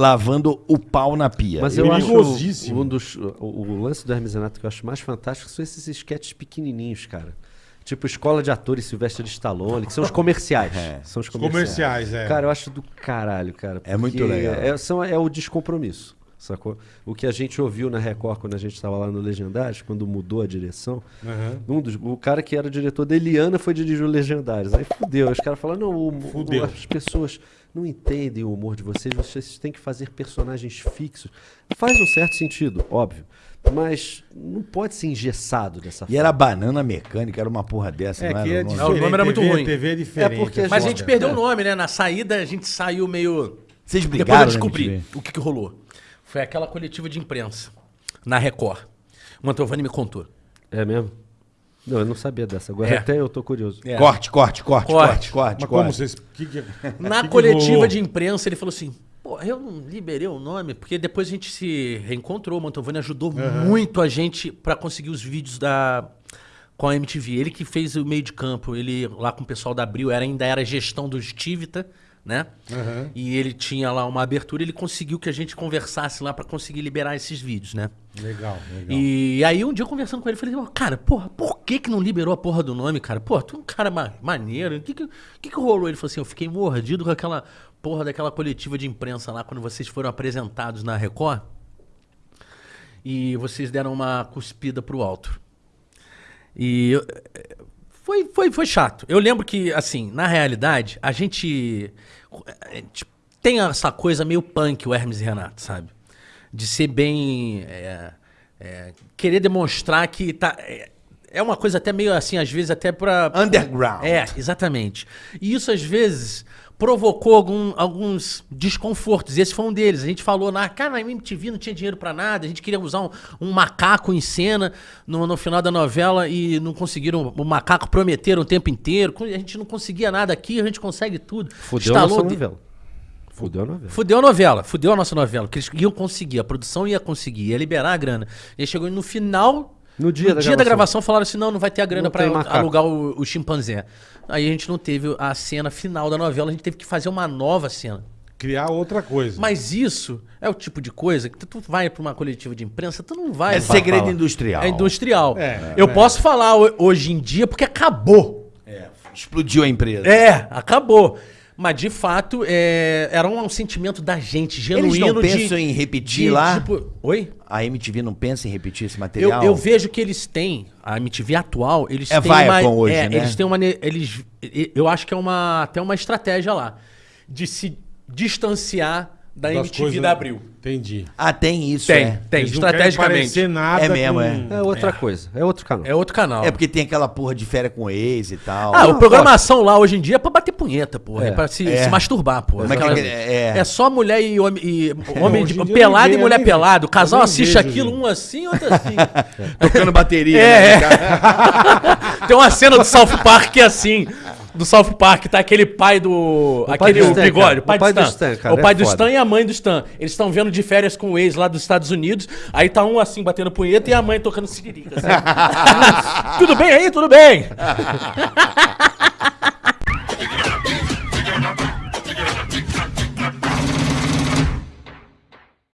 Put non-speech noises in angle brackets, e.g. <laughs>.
lavando o pau na pia. Mas eu acho Perigosíssimo. um dos, o, o lance do Hermes Renato que eu acho mais fantástico são esses sketches pequenininhos, cara. Tipo Escola de Atores Silvestre de Stallone, que são os comerciais. São os comerciais. Comerciais, é. Cara, eu acho do caralho, cara. É muito legal. É, são, é o descompromisso, sacou? O que a gente ouviu na Record quando a gente estava lá no Legendários, quando mudou a direção, Aham. um dos, o cara que era diretor da Eliana foi dirigir o Legendários. Aí fudeu. Os caras falaram, não, o, Fudeu. o- as pessoas não entendem o humor de vocês, vocês têm que fazer personagens fixos. Faz um certo sentido, óbvio. Mas não pode ser engessado dessa E era banana mecânica, era uma porra dessa, É não que era? é o nome? diferente. o nome era muito TV, ruim. TV é diferente. É porque a Mas a gente perdeu o nome, né? Na saída a gente saiu meio. Vocês Depois eu brigaram, né, descobri o que, que rolou. Foi aquela coletiva de imprensa na Record. O Mantovani me contou. É mesmo? Não, eu não sabia dessa. Agora É. até eu tô curioso. É. Corte, corte, corte, Corte. corte, corte, Mas corte. como vocês... Que que, <laughs> Na que coletiva de imprensa, ele falou assim: Pô, eu não liberei o nome, porque depois a gente se reencontrou. O Mantovani ajudou muito a gente pra conseguir os vídeos da. Com a MTV. Ele que fez o meio de campo, ele lá com o pessoal da Abril, era, ainda era gestão dos Tivita, né? Aham. E ele tinha lá uma abertura, ele conseguiu que a gente conversasse lá pra conseguir liberar esses vídeos, né? Legal, legal. E aí um dia eu conversando com ele, eu falei, "Ó, cara, porra, por que que não liberou a porra do nome, cara? Pô, tu é um cara ma- maneiro, o que que, que que rolou? Ele falou assim, eu fiquei mordido com aquela porra daquela coletiva de imprensa lá, quando vocês foram apresentados na Record, e vocês deram uma cuspida pro alto. E eu- foi, foi, foi chato. Eu lembro que, assim, na realidade, a gente, a gente tem essa coisa meio punk, o Hermes e Renato, sabe? De ser bem. é, é, querer demonstrar que tá. É, é uma coisa até meio assim, às vezes, até pra. Underground. É, exatamente. E isso, às vezes, provocou algum- alguns desconfortos. Esse foi um deles. A gente falou, na, cara, na MTV não tinha dinheiro pra nada, a gente queria usar um, um macaco em cena no, no final da novela e não conseguiram. O macaco prometeram o tempo inteiro. A gente não conseguia nada aqui, a gente consegue tudo. Fudeu a nossa novela. Fudeu a novela. Fudeu a novela, fudeu a nossa novela, porque eles iam conseguir, a produção ia conseguir, ia liberar a grana. E aí chegou no final, No dia da gravação. gravação, falaram assim: não, não vai ter a grana Não pra tem macaco. alugar o, o chimpanzé. Aí a gente não teve a cena final da novela, a gente teve que fazer uma nova cena. Criar outra coisa. Mas isso é o tipo de coisa que tu, vai pra uma coletiva de imprensa, tu não vai. É segredo industrial. É industrial. É, Eu é. posso falar ho- hoje em dia porque acabou. Explodiu a empresa. É, acabou. Mas de fato, é, era um, sentimento da gente, genuíno. Eles não de- pensam em repetir de, lá? tipo- oi? A MTV não pensa em repetir esse Eu, material? eu vejo que eles têm, a MTV atual, eles É têm Viacom uma. hoje, é, né? Eles têm uma. Eles, eu acho que é uma, até uma estratégia lá. De se distanciar da Das MTV coisas- da Abril. Entendi. Ah, tem isso, Tem, é. tem, Eles não querem estrategicamente. parecer nada É mesmo, com- é. É outra coisa. É outro canal. É outro canal. É porque tem aquela porra de férias com ex e tal. Ah, a programação lá hoje em dia é pra bater punheta, porra. É, É. pra se, É. se masturbar, porra. Mas que- Aquela- é- é. só mulher e homem, e <laughs> homem hoje de- em dia pelado e mulher eu nem- pelado. O casal eu nem assiste vejo, aquilo, gente. um assim, outro assim. <laughs> Tocando bateria. É, né, cara? <laughs> Tem uma cena do South Park que é assim. Do South Park, tá aquele pai do. pai aquele do o Stan, bigode, o pai, O pai do do Stan. O pai é do foda. Stan e a mãe do Stan. Eles estão vendo de férias com o ex lá dos Estados Unidos. Aí tá um assim batendo punheta e a mãe tocando siririca. assim. <laughs> tudo bem aí? Tudo bem. <laughs>